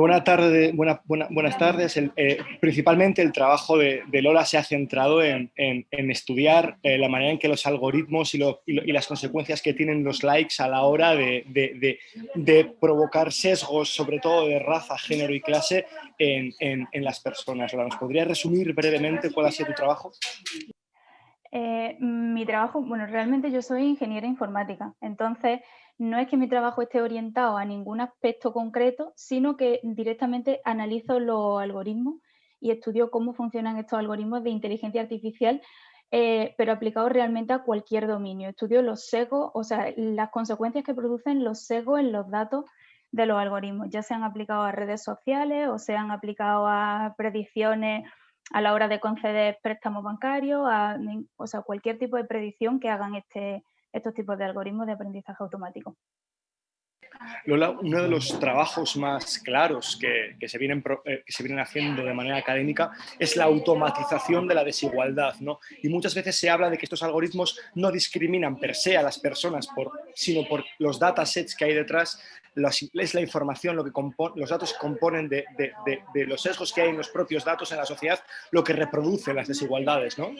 Buena tarde, buena, buenas tardes. Eh, principalmente el trabajo de, Lola se ha centrado en, estudiar eh, la manera en que los algoritmos y, las consecuencias que tienen los likes a la hora de, provocar sesgos, sobre todo de raza, género y clase, en, las personas. Lola, ¿nos podrías resumir brevemente cuál ha sido tu trabajo? Eh, mi trabajo, bueno, realmente yo soy ingeniera informática, entonces no es que mi trabajo esté orientado a ningún aspecto concreto, sino que directamente analizo los algoritmos y estudio cómo funcionan estos algoritmos de inteligencia artificial, eh, pero aplicados realmente a cualquier dominio. Estudio los sesgos, o sea, las consecuencias que producen los sesgos en los datos de los algoritmos, ya sean aplicados a redes sociales o sean aplicados a predicciones a la hora de conceder préstamos bancarios, o sea, cualquier tipo de predicción que hagan este, estos tipos de algoritmos de aprendizaje automático. Lola, uno de los trabajos más claros que, se vienen, eh, que, se vienen, haciendo de manera académica es la automatización de la desigualdad. ¿no? Y muchas veces se habla de que estos algoritmos no discriminan per se a las personas, sino por los datasets que hay detrás, es la información, lo que los datos componen de, de, los sesgos que hay en los propios datos en la sociedad, lo que reproduce las desigualdades. ¿no?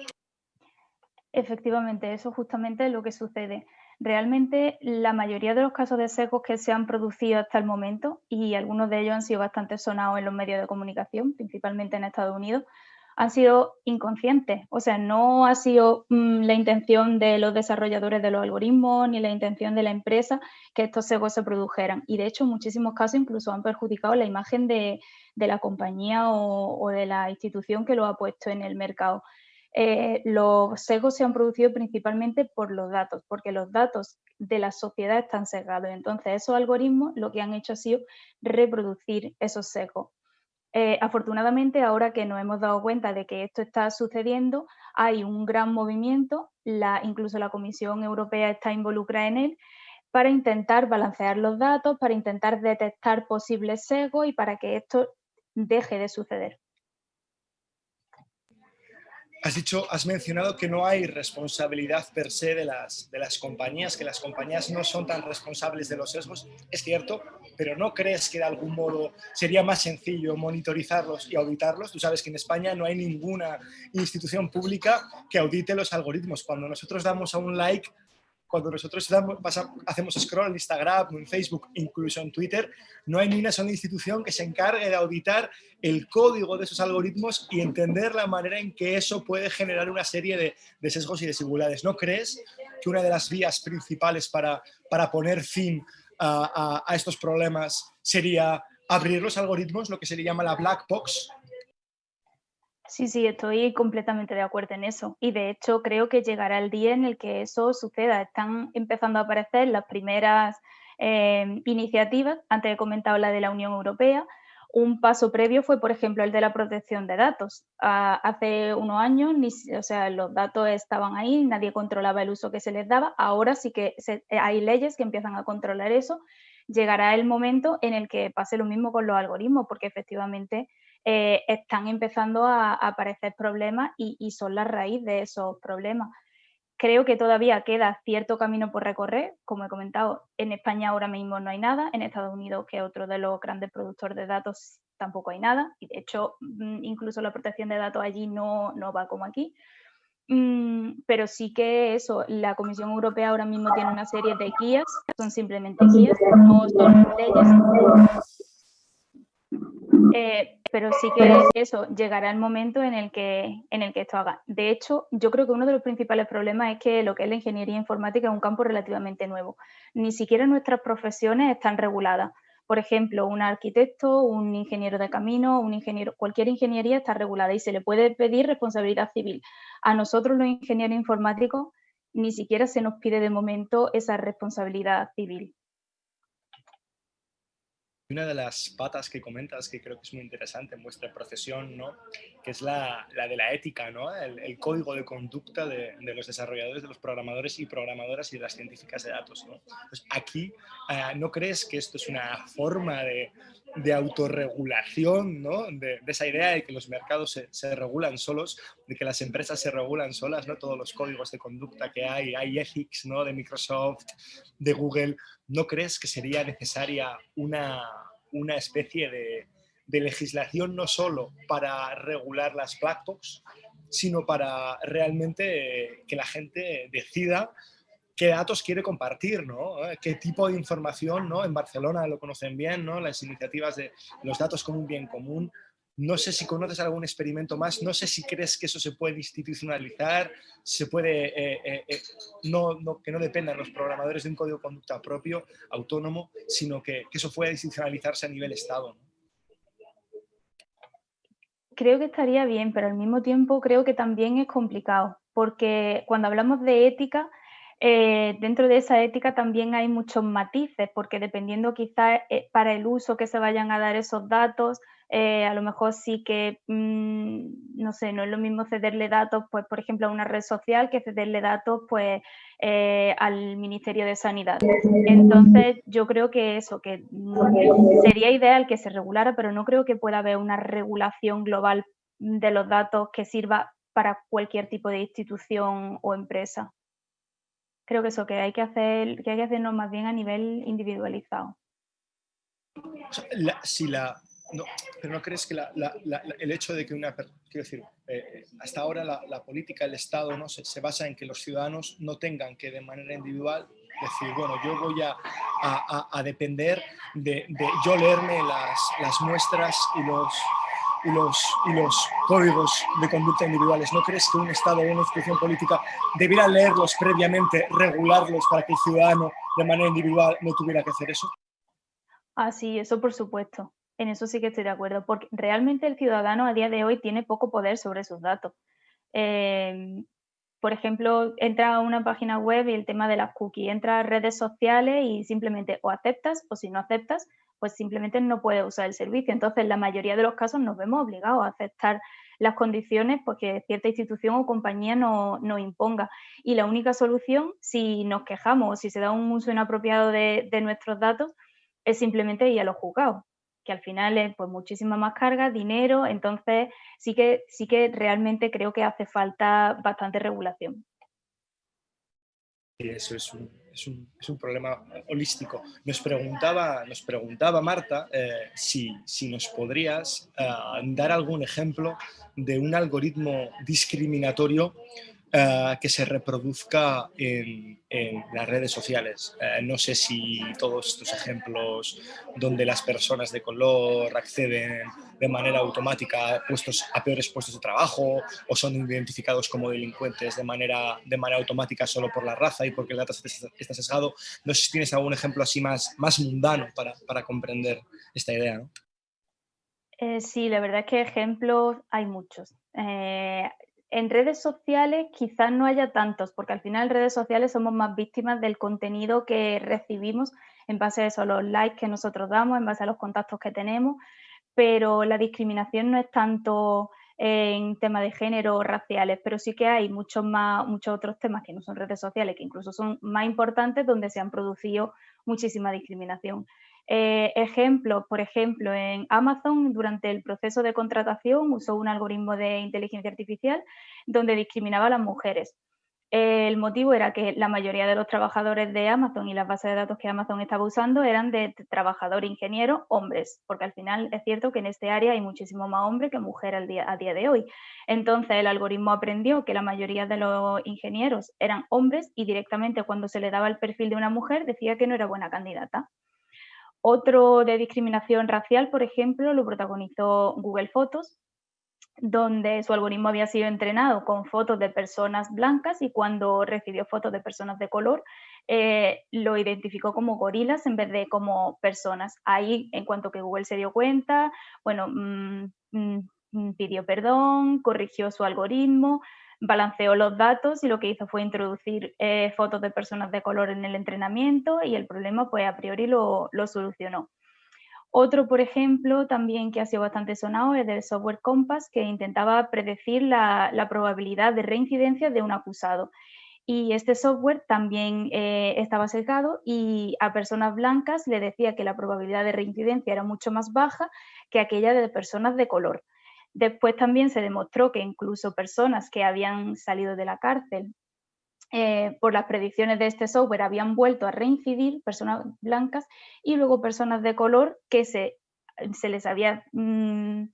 Efectivamente, eso justamente es lo que sucede. Realmente la mayoría de los casos de sesgos que se han producido hasta el momento, y algunos de ellos han sido bastante sonados en los medios de comunicación, principalmente en Estados Unidos, han sido inconscientes. O sea, no ha sido mm, la intención de los desarrolladores de los algoritmos ni la intención de la empresa que estos sesgos se produjeran. Y de hecho, en muchísimos casos incluso han perjudicado la imagen de, la compañía o, de la institución que lo ha puesto en el mercado. Eh, los sesgos se han producido principalmente por los datos, porque los datos de la sociedad están sesgados. Entonces, esos algoritmos lo que han hecho ha sido reproducir esos sesgos. Eh, afortunadamente, ahora que nos hemos dado cuenta de que esto está sucediendo, hay un gran movimiento, incluso la Comisión Europea está involucrada en él, para intentar balancear los datos, para intentar detectar posibles sesgos y para que esto deje de suceder. Has dicho, has mencionado que no hay responsabilidad per se de las, de las compañías, que las compañías no son tan responsables de los sesgos. Es cierto, pero ¿no crees que de algún modo sería más sencillo monitorizarlos y auditarlos? Tú sabes que en España no hay ninguna institución pública que audite los algoritmos. Cuando nosotros damos a un like cuando nosotros hacemos scroll en Instagram, en Facebook, incluso en Twitter, no hay ni una sola institución que se encargue de auditar el código de esos algoritmos y entender la manera en que eso puede generar una serie de, sesgos y desigualdades. ¿No crees que una de las vías principales para, para poner fin a, a estos problemas sería abrir los algoritmos, lo que se le llama la black box, Sí, sí, estoy completamente de acuerdo en eso. Y de hecho creo que llegará el día en el que eso suceda. Están empezando a aparecer las primeras eh, iniciativas, antes he comentado la de la Unión Europea. Un paso previo fue, por ejemplo, el de la protección de datos. Ah, hace unos años, o sea, los datos estaban ahí, nadie controlaba el uso que se les daba. Ahora sí que hay leyes que empiezan a controlar eso. Llegará el momento en el que pase lo mismo con los algoritmos, porque efectivamente eh, están empezando a, aparecer problemas y, son la raíz de esos problemas. Creo que todavía queda cierto camino por recorrer, como he comentado, en España ahora mismo no hay nada, en Estados Unidos, que es otro de los grandes productores de datos, tampoco hay nada, y de hecho mm, incluso la protección de datos allí no, no va como aquí. Mm, pero sí que eso, la Comisión Europea ahora mismo tiene una serie de guías, son simplemente guías, no son leyes. Eh, pero sí que eso, llegará el momento en el, que, en el que esto haga. De hecho, yo creo que uno de los principales problemas es que lo que es la ingeniería informática es un campo relativamente nuevo. Ni siquiera nuestras profesiones están reguladas. Por ejemplo, un arquitecto, un ingeniero de camino, un ingeniero, cualquier ingeniería está regulada y se le puede pedir responsabilidad civil. A nosotros los ingenieros informáticos ni siquiera se nos pide de momento esa responsabilidad civil una de las patas que comentas que creo que es muy interesante en vuestra profesión, ¿no? que es la, de la ética, ¿no? el, código de conducta de, los desarrolladores, de los programadores y programadoras y de las científicas de datos. ¿no? Pues aquí, eh, ¿no crees que esto es una forma de, de autorregulación, ¿no? de, esa idea de que los mercados se, se, regulan solos, de que las empresas se regulan solas, ¿no? todos los códigos de conducta que hay, hay ethics ¿no? de Microsoft, de Google, ¿no crees que sería necesaria una una especie de, legislación no solo para regular las black sino para realmente que la gente decida qué datos quiere compartir, ¿no? Eh, qué tipo de información, ¿no? En Barcelona lo conocen bien, ¿no? Las iniciativas de los datos como un bien común. No sé si conoces algún experimento más, no sé si crees que eso se puede institucionalizar, se puede, eh, eh, no, que no dependan los programadores de un código de conducta propio, autónomo, sino que, eso pueda institucionalizarse a nivel Estado. Creo que estaría bien, pero al mismo tiempo creo que también es complicado, porque cuando hablamos de ética, eh, dentro de esa ética también hay muchos matices, porque dependiendo quizás eh, para el uso que se vayan a dar esos datos, eh, a lo mejor sí que, mm, no sé, no es lo mismo cederle datos, pues, por ejemplo, a una red social que cederle datos, pues, al Ministerio de Sanidad. Entonces, yo creo que eso, que sería ideal que se regulara, pero no creo que pueda haber una regulación global de los datos que sirva para cualquier tipo de institución o empresa creo que eso, que hay que hacer, que hay que hacernos más bien a nivel individualizado. si la, pero no crees que el hecho de que una, quiero decir, eh, hasta ahora la, política, el Estado, ¿no? Se, basa en que los ciudadanos no tengan que de manera individual decir, bueno, yo voy a, a, depender de, de, yo leerme las, las muestras y los, y los, y los códigos de conducta individuales. ¿No crees que un Estado o una institución política debiera leerlos previamente, regularlos para que el ciudadano de manera individual no tuviera que hacer eso? Ah, sí, eso por supuesto. En eso sí que estoy de acuerdo, porque realmente el ciudadano a día de hoy tiene poco poder sobre sus datos. Eh, por ejemplo, entra a una página web y el tema de las cookies, entra a redes sociales y simplemente o aceptas o si no aceptas, pues simplemente no puede usar el servicio. Entonces, en la mayoría de los casos nos vemos obligados a aceptar las condiciones porque cierta institución o compañía nos no imponga. Y la única solución, si nos quejamos o si se da un uso inapropiado de, nuestros datos, es simplemente ir a los juzgados, que al final es pues, muchísima más carga, dinero, entonces sí que, sí que realmente creo que hace falta bastante regulación. Eso es un, es un, es un, problema holístico. Nos preguntaba, nos preguntaba Marta eh, si, si, nos podrías eh, dar algún ejemplo de un algoritmo discriminatorio eh, que se reproduzca en, las redes sociales. Eh, no sé si todos estos ejemplos donde las personas de color acceden de manera automática puestos, a peores puestos de trabajo o son identificados como delincuentes de manera, de manera automática solo por la raza y porque el dato está sesgado. No sé si tienes algún ejemplo así más, más mundano para, para comprender esta idea. Eh, sí, la verdad es que ejemplos hay muchos en redes sociales quizás no haya tantos, porque al final en redes sociales somos más víctimas del contenido que recibimos en base a eso, los likes que nosotros damos, en base a los contactos que tenemos, pero la discriminación no es tanto en temas de género o raciales, pero sí que hay muchos, más, muchos otros temas que no son redes sociales, que incluso son más importantes, donde se han producido muchísima discriminación. Eh, ejemplos, por ejemplo, en Amazon durante el proceso de contratación usó un algoritmo de inteligencia artificial donde discriminaba a las mujeres. El motivo era que la mayoría de los trabajadores de Amazon y las bases de datos que Amazon estaba usando eran de trabajador ingeniero hombres, porque al final es cierto que en este área hay muchísimo más hombres que mujeres a día de hoy. Entonces el algoritmo aprendió que la mayoría de los ingenieros eran hombres y directamente cuando se le daba el perfil de una mujer decía que no era buena candidata. Otro de discriminación racial, por ejemplo, lo protagonizó Google Fotos, donde su algoritmo había sido entrenado con fotos de personas blancas y cuando recibió fotos de personas de color, eh, lo identificó como gorilas en vez de como personas. Ahí, en cuanto que Google se dio cuenta, bueno, mm, mm, pidió perdón, corrigió su algoritmo, balanceó los datos y lo que hizo fue introducir eh, fotos de personas de color en el entrenamiento y el problema pues a priori lo, solucionó. Otro, por ejemplo, también que ha sido bastante sonado es del software Compass, que intentaba predecir la, probabilidad de reincidencia de un acusado. Y este software también eh, estaba sesgado y a personas blancas le decía que la probabilidad de reincidencia era mucho más baja que aquella de personas de color. Después también se demostró que incluso personas que habían salido de la cárcel eh, por las predicciones de este software habían vuelto a reincidir, personas blancas, y luego personas de color que se se les había mm,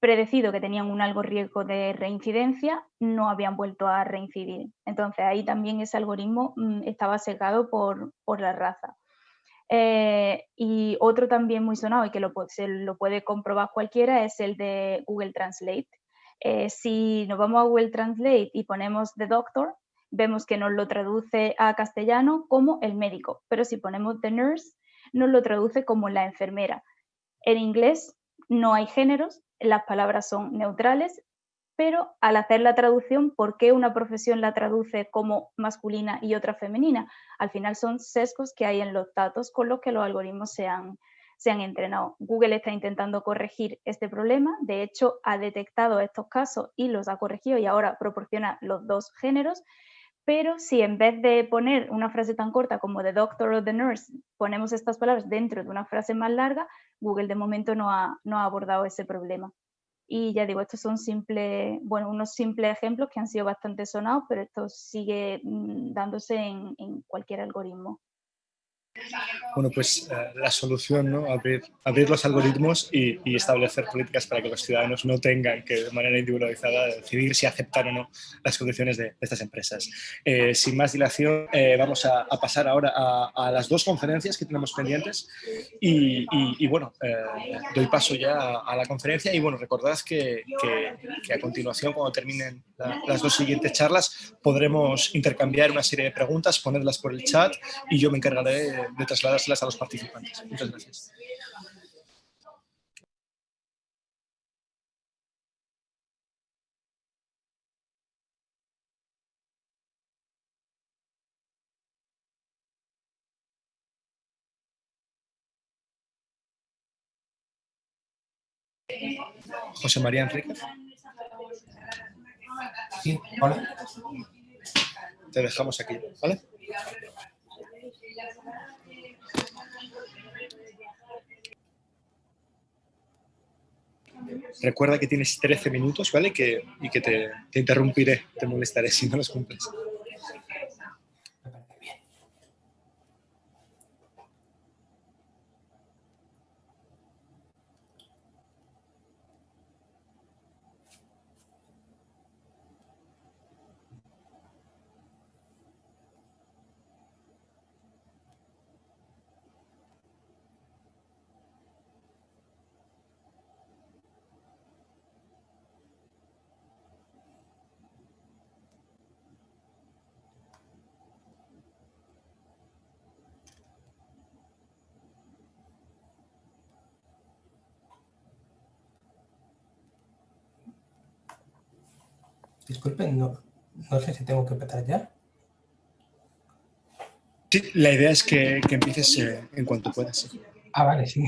predecido que tenían un algo riesgo de reincidencia, no habían vuelto a reincidir. Entonces ahí también ese algoritmo mm, estaba sesgado por, la raza. Eh, y otro también muy sonado y que lo, se lo puede comprobar cualquiera es el de Google Translate. Eh, si nos vamos a Google Translate y ponemos The Doctor, vemos que nos lo traduce a castellano como el médico, pero si ponemos The Nurse, nos lo traduce como la enfermera. En inglés no hay géneros, las palabras son neutrales, pero al hacer la traducción, ¿por qué una profesión la traduce como masculina y otra femenina? Al final son sesgos que hay en los datos con los que los algoritmos se han, se han entrenado. Google está intentando corregir este problema, de hecho ha detectado estos casos y los ha corregido y ahora proporciona los dos géneros, pero si en vez de poner una frase tan corta como the doctor o the nurse, ponemos estas palabras dentro de una frase más larga, Google de momento no ha, no ha abordado ese problema. Y ya digo, estos son simples, bueno, unos simples ejemplos que han sido bastante sonados, pero esto sigue mm, dándose en cualquier algoritmo. Bueno, pues eh, la solución, ¿no? Abrir, abrir los algoritmos y, establecer políticas para que los ciudadanos no tengan que de manera individualizada decidir si aceptar o no las condiciones de, estas empresas. Eh, sin más dilación, eh, vamos a, pasar ahora a, las dos conferencias que tenemos pendientes y, bueno, doy paso ya a, la conferencia y bueno, recordad que, a continuación, cuando terminen las dos siguientes charlas, podremos intercambiar una serie de preguntas, ponerlas por el chat y yo me encargaré de, trasladárselas a los participantes. Muchas gracias. José María Enrique. Sí, hola. Te dejamos aquí, ¿vale? Recuerda que tienes 13 minutos, ¿vale? Que, y que te, te interrumpiré, te molestaré si no los cumples. Disculpen, no, no sé si tengo que empezar ya. Sí, la idea es que, que empieces eh, en cuanto puedas. Ah, vale, sí.